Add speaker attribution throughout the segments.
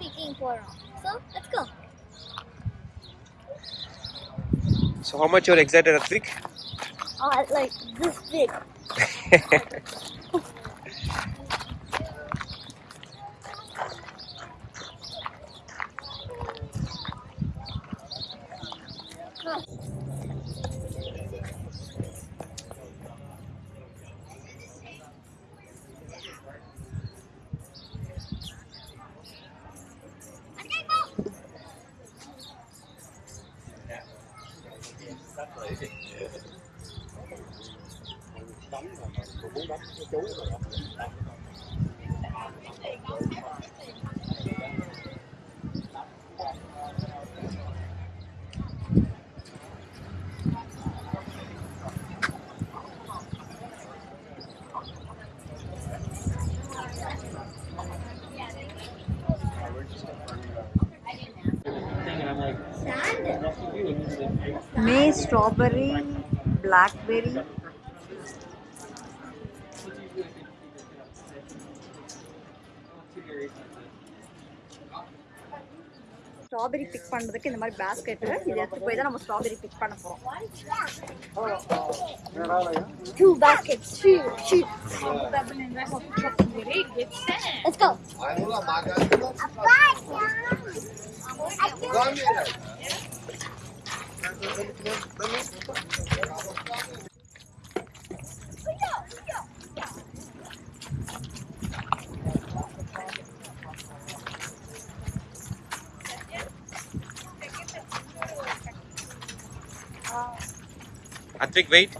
Speaker 1: picking for now. So let's go.
Speaker 2: So how much you're excited, Atrik?
Speaker 1: Oh, like this big.
Speaker 3: là mình cũng đánh với chú rồi đó May strawberry, blackberry, strawberry big பண்றதுக்கு இந்த மாதிரி basket இது எடுத்து போய் தான் நம்ம strawberry big பண்ண போறோம்
Speaker 1: two baskets two two let's go
Speaker 2: Atvik, wait.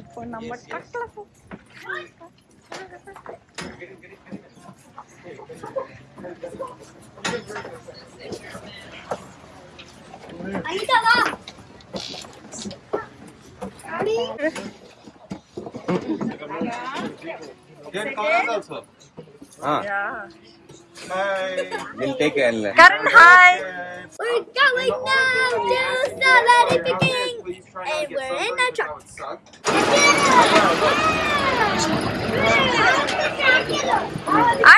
Speaker 3: இப்போ நம்ம ட்ரக்ல போ
Speaker 1: Anita, va.
Speaker 2: Daddy. Hi. We'll take a
Speaker 3: hi.
Speaker 1: We're going now to celebrity picking. And we're in the truck. Yeah.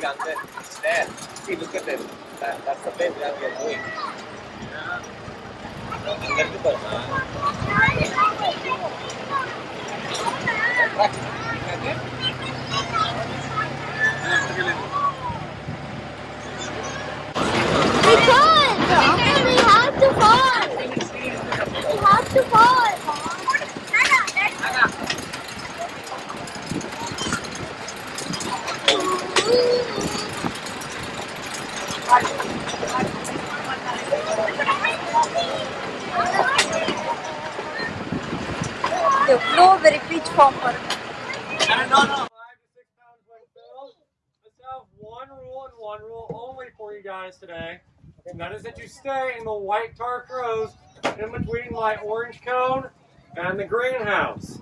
Speaker 2: basic answer. It's there. See, look at it. That's the place where we are going.
Speaker 4: Practice. one rule and one rule only for you guys today. And that is that you stay in the white tarp rows in between my orange cone and the greenhouse.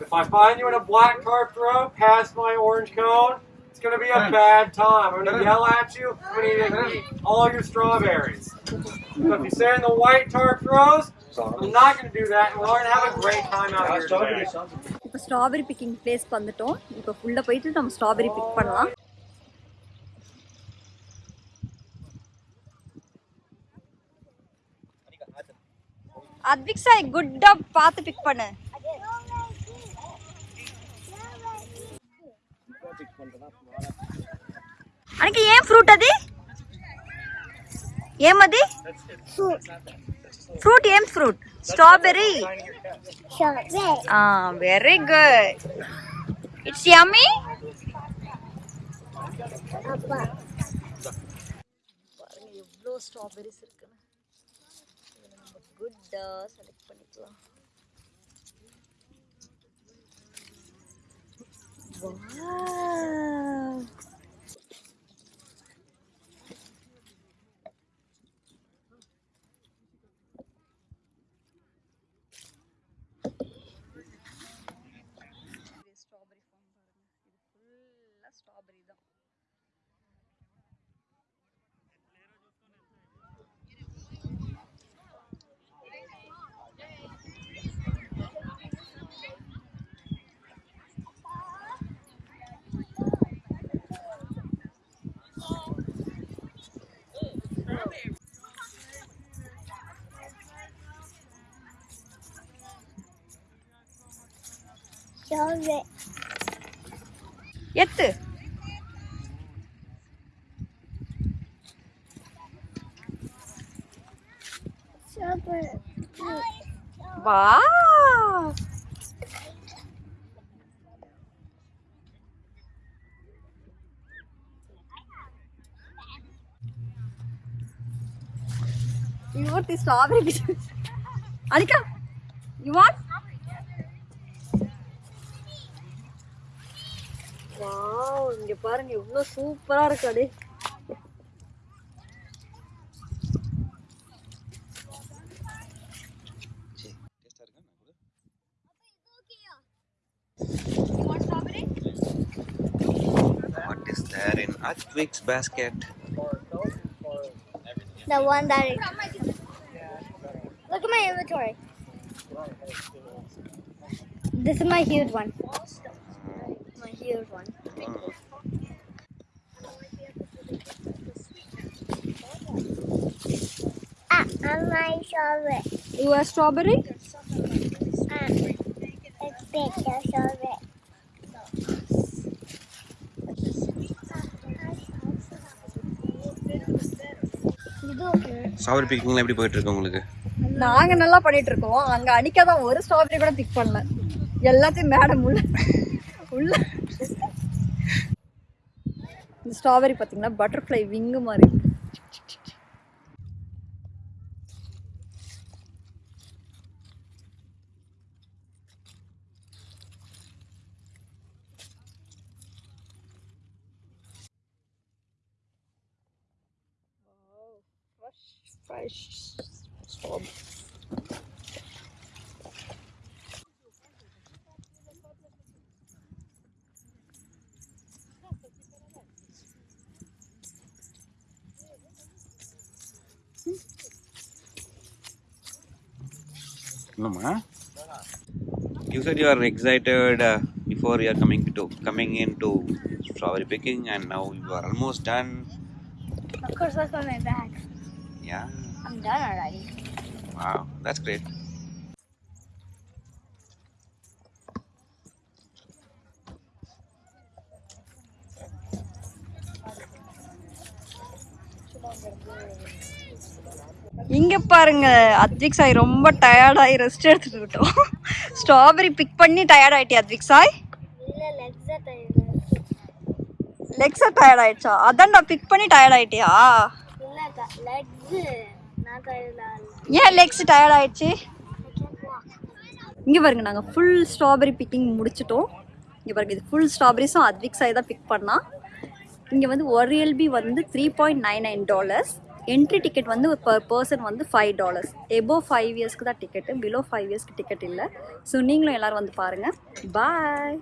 Speaker 4: If I find you in a black tarp row past my orange cone, it's going to be a bad time. I'm going to yell at you. I'm going to eat all your strawberries. So if you stay in the white tarp rows, I'm not going to do that. And we're going to have a great time out here today.
Speaker 3: இப்போ strawberry picking பிளேஸ்க்கு வந்துட்டோம் இப்போ உள்ள போயிட்டு நம்ம strawberry big பண்ணலாம் அத்விக் சாய் குட்டா பார்த்து big பண்ணு. அன்னைக்கு ஏன் ஃப்ரூட் அது? ஏம் அது ஃப்ரூட் ஏம் ஃப்ரூட்
Speaker 1: ஸ்ட்ராபெரி
Speaker 3: ஆ வெரி குட் இட்ஸ்
Speaker 1: யம்மி
Speaker 3: பாருங்க எவ்வளோ ஸ்ட்ராபெரிஸ் இருக்கு. Gudos, ada kulit loh. Wow. எத்து
Speaker 1: Strawberry.
Speaker 3: வா You want the strawberry? Anika, you want? Wow இங்க பாருங்க எவ்வளவு சூப்பரா இருக்கு அடே
Speaker 2: What is there in Athvik's basket?
Speaker 1: The one that is. Look at my inventory. This is my huge one. Huge one. Ah, I'm my strawberry.
Speaker 3: You want strawberry?
Speaker 1: Ah, it's big, the strawberry.
Speaker 2: Strawberry பிக்கிங்லாம் எப்படி போயிட்டு இருக்கு உங்களுக்கு
Speaker 3: நாங்க நல்லா பண்ணிட்டு இருக்கோம் அங்க அனிக்கா தான் ஒரு ஸ்ட்ராபெரி கூட பிக் பண்ணல எல்லாத்தையும் மேடம் உள்ள இந்த ஸ்ட்ராபெரி பாத்தீங்கன்னா பட்டர்ஃப்ளை விங்கு மாதிரி இருக்கு. fresh strawberry.
Speaker 2: You said you are excited uh, before you are coming to coming into strawberry picking, and now you are almost done.
Speaker 1: Of course, that's on my back.
Speaker 2: Yeah.
Speaker 1: I'm done already.
Speaker 2: Wow, that's great. Thank you.
Speaker 3: இங்க பாருங்க அத்விக் சாய் ரொம்ப டயர்டாகி rest எடுத்துட்டு இருக்கோம் strawberry pick பண்ணி tired ஆயிட்டியா அத்விக் சாய்?
Speaker 1: இல்ல legs
Speaker 3: லெக்ஸா tired ஆயிடுச்சா? அதான்டா பிக் பண்ணி டயர்ட் ஆயிட்டியா? ஏன் லெக்ஸ் டயர்ட் ஆயிடுச்சு? இங்க பாருங்க நாங்க ஃபுல் ஸ்ட்ராபெரி பிக்கிங் முடிச்சிட்டோம். இங்க பாருங்க இது ஃபுல் ஸ்ட்ராபெரிஸும் அத்விக் சாய் தான் பிக் பண்ணா. இங்க வந்து ஒரு எல்பி வந்து three point nine nine dollars entry ticket வந்து பர் பர்சன் வந்து ஃபைவ் டாலர்ஸ் எபோ ஃபைவ் இயர்ஸ்க்கு தான் டிக்கெட்டு பிலோ ஃபைவ் இயர்ஸ்க்கு டிக்கெட் இல்லை. ஸோ நீங்களும் எல்லோரும் வந்து பாருங்கள் பாய்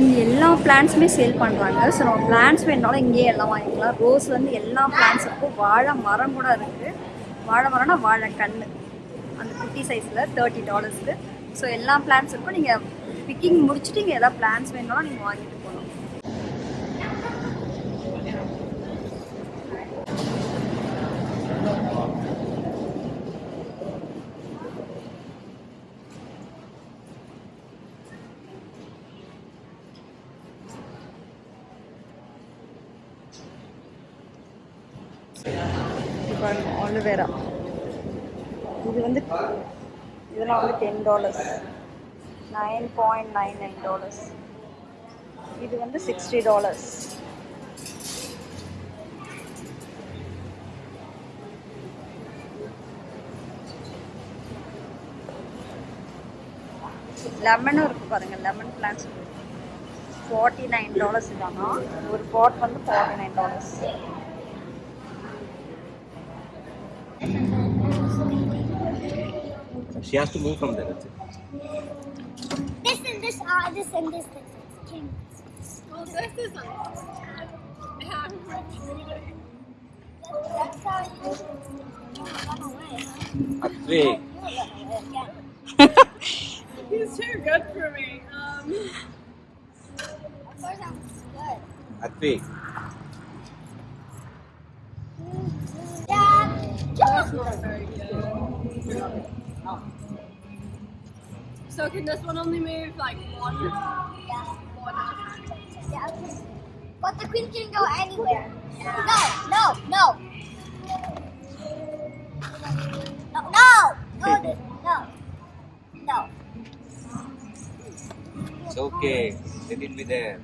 Speaker 3: இங்கே எல்லா பிளான்ஸுமே சேல் பண்ணுறாங்க ஸோ நம்ம பிளான்ஸ் வேணுனாலும் இங்கேயே எல்லாம் வாங்கிக்கலாம். ரோஸ் வந்து எல்லா பிளான்ஸ் இருக்கும் வாழை மரம் கூட இருக்குது வாழை மரம்னா வாழை கன்று அந்த குட்டி சைஸில் தேர்ட்டி டாலர்ஸ்க்கு ஸோ எல்லா பிளான்ஸ் இருக்கும். நீங்கள் பிக்கிங் முடிச்சுட்டு இங்கே எதாவது பிளான்ஸ் வேணும்னா நீங்கள் வாங்கிட்டு போகணும் இப்போ வந்து இதெல்லாம் வந்து ten dollars nine point nine nine dollars இது வந்து சிக்ஸ்டி டாலர்ஸ் லெமனும் இருக்கு பாருங்க. Lemon plants forty nine dollars தானா? ஒரு பாட் வந்து forty nine dollars
Speaker 2: She has to move from there. That's it.
Speaker 1: This and this, uh, this and this, this. King.
Speaker 5: This isn't.
Speaker 1: That's how you run away.
Speaker 2: Atvi.
Speaker 1: You run away again.
Speaker 5: He's too good for me. Um,
Speaker 1: Of course I'm good.
Speaker 2: Atvi.
Speaker 1: Dad,
Speaker 5: that's not very good. So can this one only move like one?
Speaker 1: Yeah.
Speaker 5: one
Speaker 1: Yeah. But the queen can go anywhere. No, no, no. No, no, no, no, no.
Speaker 2: It's okay. Let it be there.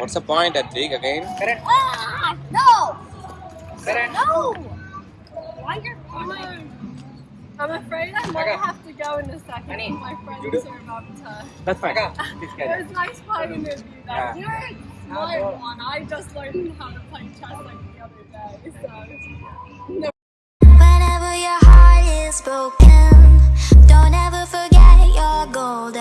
Speaker 2: What's the point, Atvi? Again?
Speaker 1: Ah, no, no.
Speaker 5: Why you're I'm, I'm afraid I might have to go in a second.
Speaker 2: Honey,
Speaker 5: My friends are about to.
Speaker 2: That's fine.
Speaker 5: It was nice playing with you. Though.
Speaker 2: Yeah.
Speaker 5: You're a smart one. I just learned how to play chess like the other day. So. No
Speaker 6: Whenever your heart is broken